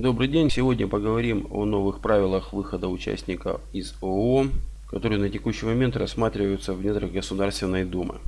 Добрый день! Сегодня поговорим о новых правилах выхода участника из ООО, которые на текущий момент рассматриваются в недрах Государственной Думы.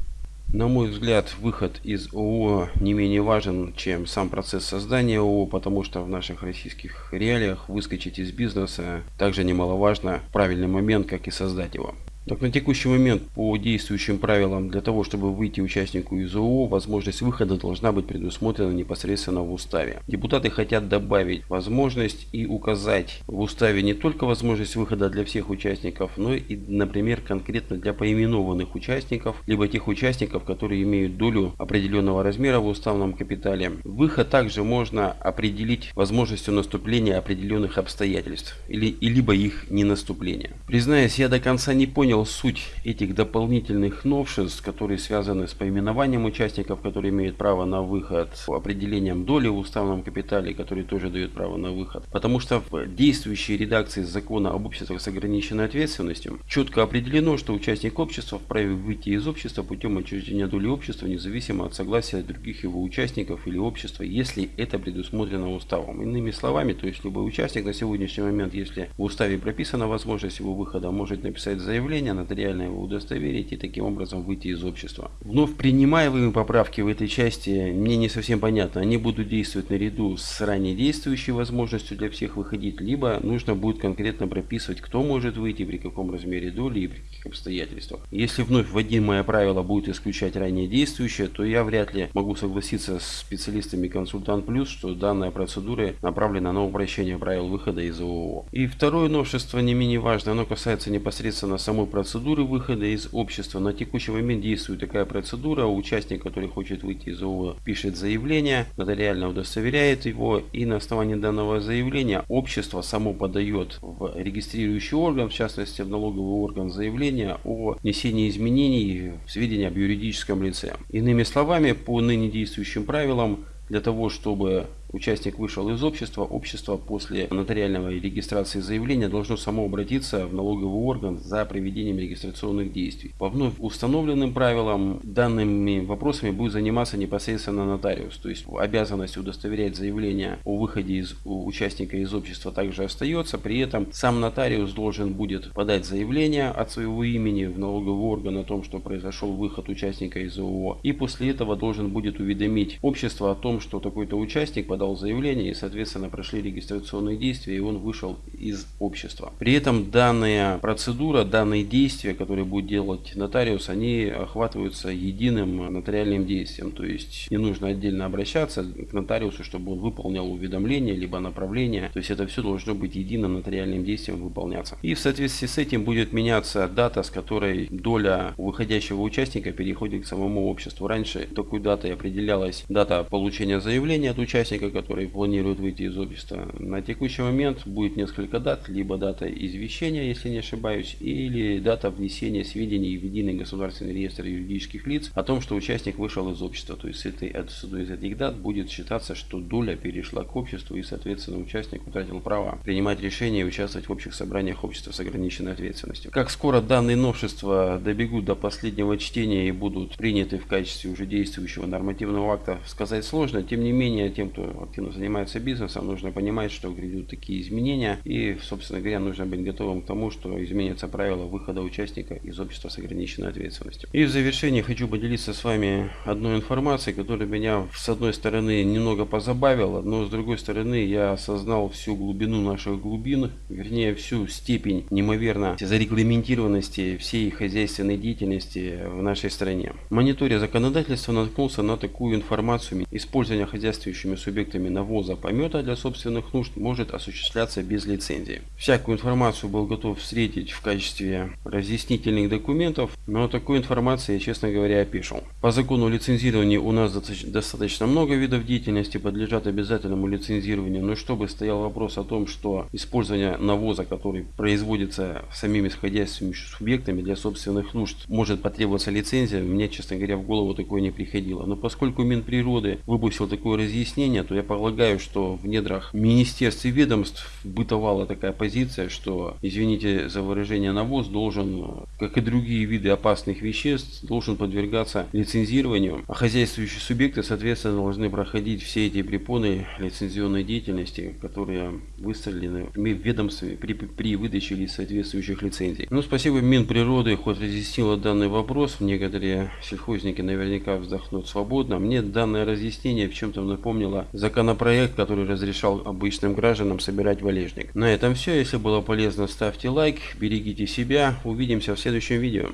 На мой взгляд, выход из ООО не менее важен, чем сам процесс создания ООО, потому что в наших российских реалиях выскочить из бизнеса также немаловажно в правильный момент, как и создать его. Так, на текущий момент по действующим правилам для того, чтобы выйти участнику из ООО, возможность выхода должна быть предусмотрена непосредственно в уставе. Депутаты хотят добавить возможность и указать в уставе не только возможность выхода для всех участников, но и, например, конкретно для поименованных участников, либо тех участников, которые имеют долю определенного размера в уставном капитале. Выход также можно определить возможностью наступления определенных обстоятельств, или, либо их не наступления. Признаюсь, я до конца не понял, понял суть этих дополнительных новшеств, которые связаны с поименованием участников, которые имеют право на выход, определением доли в уставном капитале, который тоже дает право на выход. Потому что в действующей редакции закона об обществах с ограниченной ответственностью четко определено, что участник общества вправе выйти из общества путем отчуждения доли общества, независимо от согласия других его участников или общества, если это предусмотрено уставом. Иными словами, то есть любой участник на сегодняшний момент, если в уставе прописана возможность его выхода, может написать заявление, заявление, нотариально его удостоверить и таким образом выйти из общества. Вновь принимаемые поправки в этой части мне не совсем понятно. Они будут действовать наряду с ранее действующей возможностью для всех выходить, либо нужно будет конкретно прописывать, кто может выйти, при каком размере доли и при каких обстоятельствах. Если вновь вводимое правило будет исключать ранее действующее, то я вряд ли могу согласиться с специалистами Консультант Плюс, что данная процедура направлена на упрощение правил выхода из ООО. И второе новшество не менее важное, оно касается непосредственно самой процедуры выхода из общества. На текущий момент действует такая процедура. Участник, который хочет выйти из ООО, пишет заявление, нотариально удостоверяет его. И на основании данного заявления общество само подает в регистрирующий орган, в частности в налоговый орган заявление о внесении изменений в сведения об юридическом лице. Иными словами, по ныне действующим правилам, для того, чтобы участник вышел из общества, общество после нотариального регистрации заявления должно само обратиться в налоговый орган за проведением регистрационных действий. По вновь установленным правилам данными вопросами будет заниматься непосредственно нотариус. То есть обязанность удостоверять заявление о выходе из участника из общества также остается. При этом сам нотариус должен будет подать заявление от своего имени в налоговый орган о том, что произошел выход участника из ООО. И после этого должен будет уведомить общество о том, что такой-то участник под подал заявление и, соответственно, прошли регистрационные действия, и он вышел из общества. При этом данная процедура, данные действия, которые будет делать нотариус, они охватываются единым нотариальным действием. То есть не нужно отдельно обращаться к нотариусу, чтобы он выполнял уведомление, либо направление. То есть это все должно быть единым нотариальным действием выполняться. И в соответствии с этим будет меняться дата, с которой доля выходящего участника переходит к самому обществу. Раньше такой датой определялась дата получения заявления от участника, который планирует выйти из общества. На текущий момент будет несколько дат, либо дата извещения, если не ошибаюсь, или дата внесения сведений в единый государственный реестр юридических лиц о том, что участник вышел из общества. То есть с этой, с одной из этих дат будет считаться, что доля перешла к обществу и, соответственно, участник утратил право принимать решения и участвовать в общих собраниях общества с ограниченной ответственностью. Как скоро данные новшества добегут до последнего чтения и будут приняты в качестве уже действующего нормативного акта, сказать сложно. Тем не менее, тем, кто активно занимается бизнесом, нужно понимать, что грядут такие изменения. И, собственно говоря, нужно быть готовым к тому, что изменятся правила выхода участника из общества с ограниченной ответственностью. И в завершение хочу поделиться с вами одной информацией, которая меня, с одной стороны, немного позабавила, но с другой стороны, я осознал всю глубину наших глубин, вернее, всю степень неимоверно зарегламентированности всей хозяйственной деятельности в нашей стране. Мониторя законодательства наткнулся на такую информацию. Использование хозяйствующими субъектами объектами навоза помета для собственных нужд может осуществляться без лицензии. Всякую информацию был готов встретить в качестве разъяснительных документов, но такой информации я, честно говоря, опешил. По закону лицензирования у нас достаточно много видов деятельности подлежат обязательному лицензированию, но чтобы стоял вопрос о том, что использование навоза, который производится самими сходящими субъектами для собственных нужд, может потребоваться лицензия, мне, честно говоря, в голову такое не приходило. Но поскольку Минприроды выпустил такое разъяснение, то я полагаю, что в недрах министерств и ведомств бытовала такая позиция, что, извините за выражение, навоз должен, как и другие виды опасных веществ, должен подвергаться лицензированию, а хозяйствующие субъекты, соответственно, должны проходить все эти препоны лицензионной деятельности, которые выставлены ведомствами при, при выдаче соответствующих лицензий. Ну, спасибо Минприроды, хоть разъяснила данный вопрос, некоторые сельхозники наверняка вздохнут свободно. Мне данное разъяснение в чем-то напомнило законопроект, который разрешал обычным гражданам собирать валежник. На этом все. Если было полезно, ставьте лайк, берегите себя. Увидимся в следующем видео.